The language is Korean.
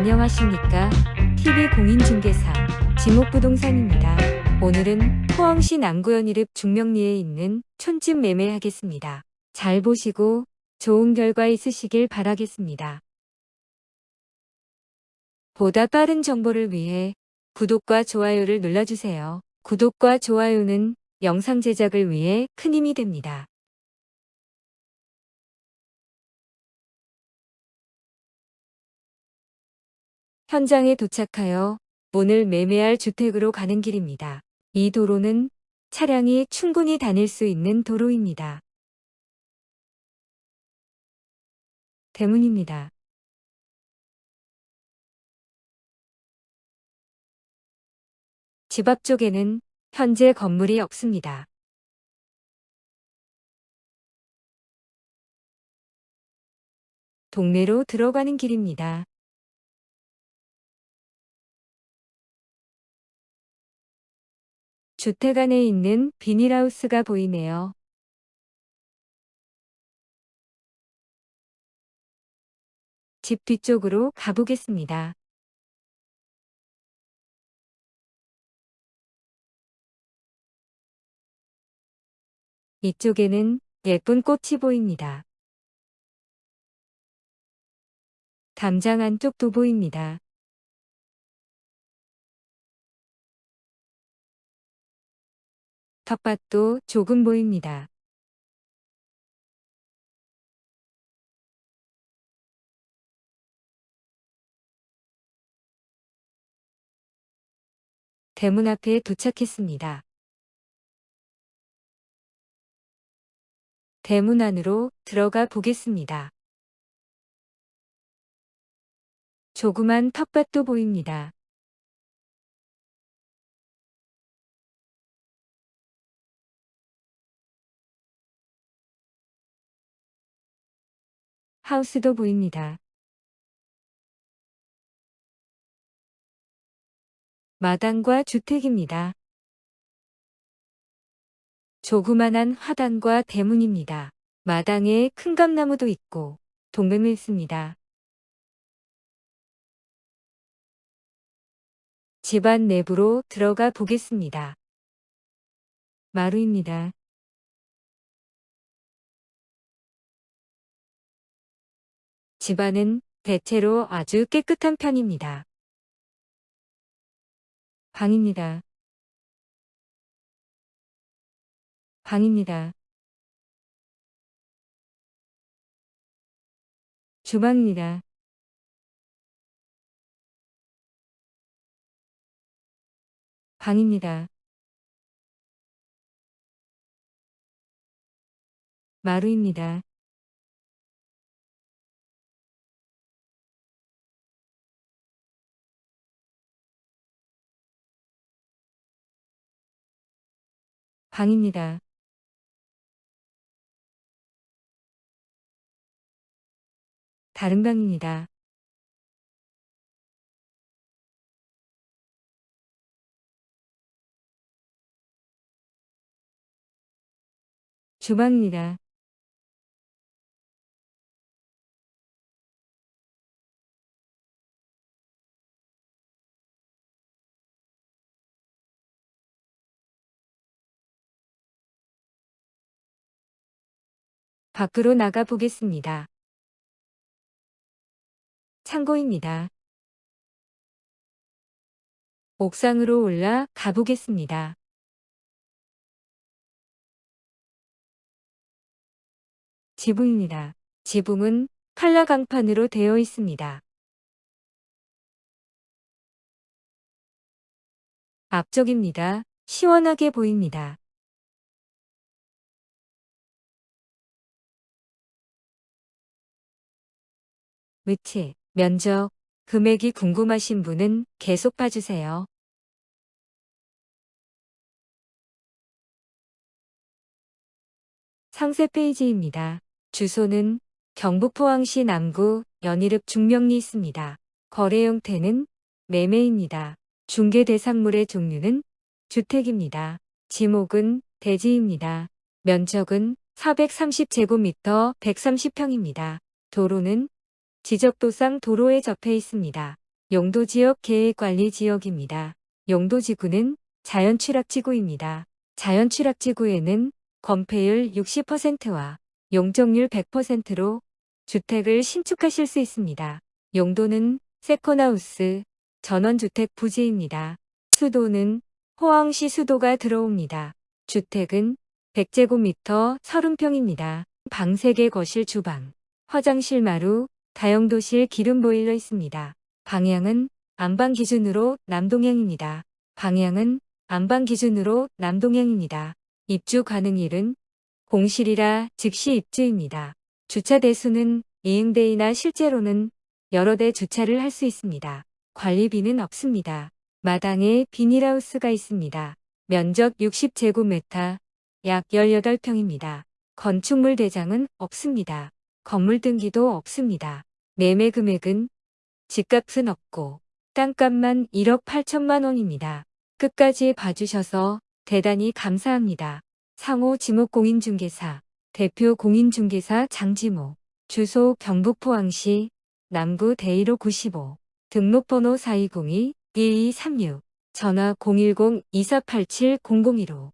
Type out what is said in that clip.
안녕하십니까 TV공인중개사 지목부동산입니다. 오늘은 포항시 남구현 이릅 중명리에 있는 촌집 매매하겠습니다. 잘 보시고 좋은 결과 있으시길 바라겠습니다. 보다 빠른 정보를 위해 구독과 좋아요를 눌러주세요. 구독과 좋아요는 영상 제작을 위해 큰 힘이 됩니다. 현장에 도착하여 오늘 매매할 주택으로 가는 길입니다. 이 도로는 차량이 충분히 다닐 수 있는 도로입니다. 대문입니다. 집 앞쪽에는 현재 건물이 없습니다. 동네로 들어가는 길입니다. 주택 안에 있는 비닐하우스가 보이네요. 집 뒤쪽으로 가보겠습니다. 이쪽에는 예쁜 꽃이 보입니다. 담장 안쪽도 보입니다. 텃밭도 조금 보입니다. 대문 앞에 도착했습니다. 대문 안으로 들어가 보겠습니다. 조그만 텃밭도 보입니다. 하우스도 보입니다. 마당과 주택입니다. 조그만한 화단과 대문입니다. 마당에 큰 감나무도 있고 동백을 있습니다. 집안 내부로 들어가 보겠습니다. 마루입니다. 집안은 대체로 아주 깨끗한 편입니다. 방입니다. 방입니다. 주방입니다. 방입니다. 마루입니다. 방입니다. 다른 방입니다. 주방입니다. 밖으로 나가 보겠습니다. 창고입니다. 옥상으로 올라 가보겠습니다. 지붕입니다. 지붕은 칼라 강판으로 되어 있습니다. 앞쪽입니다. 시원하게 보입니다. 위치, 면적, 금액이 궁금하신 분은 계속 봐주세요. 상세 페이지입니다. 주소는 경북 포항시 남구 연희읍 중명리 있습니다. 거래 형태는 매매입니다. 중개 대상물의 종류는 주택입니다. 지목은 대지입니다. 면적은 430제곱미터 130평입니다. 도로는 지적도상 도로에 접해 있습니다. 용도지역 계획관리지역입니다. 용도지구는 자연취락지구입니다. 자연취락지구에는 건폐율 60%와 용적률 100%로 주택을 신축하실 수 있습니다. 용도는 세컨하우스, 전원주택 부지입니다. 수도는 포항시 수도가 들어옵니다. 주택은 100제곱미터 30평입니다. 방 3개 거실 주방, 화장실 마루, 다용도실 기름 보일러 있습니다. 방향은 안방 기준으로 남동향입니다. 방향은 안방 기준으로 남동향입니다. 입주 가능일은 공실이라 즉시 입주입니다. 주차 대수는 2응대이나 실제로는 여러 대 주차를 할 수 있습니다. 관리비는 없습니다. 마당에 비닐하우스가 있습니다. 면적 60제곱미터, 약 18평입니다. 건축물 대장은 없습니다. 건물 등기도 없습니다. 매매 금액은 집값은 없고 땅값만 1억 8천만 원입니다. 끝까지 봐주셔서 대단히 감사합니다. 상호 지목공인중개사 대표 공인중개사 장지모 주소 경북 포항시 남구 대일호 95 등록번호 4202-1236 전화 010-2487-0015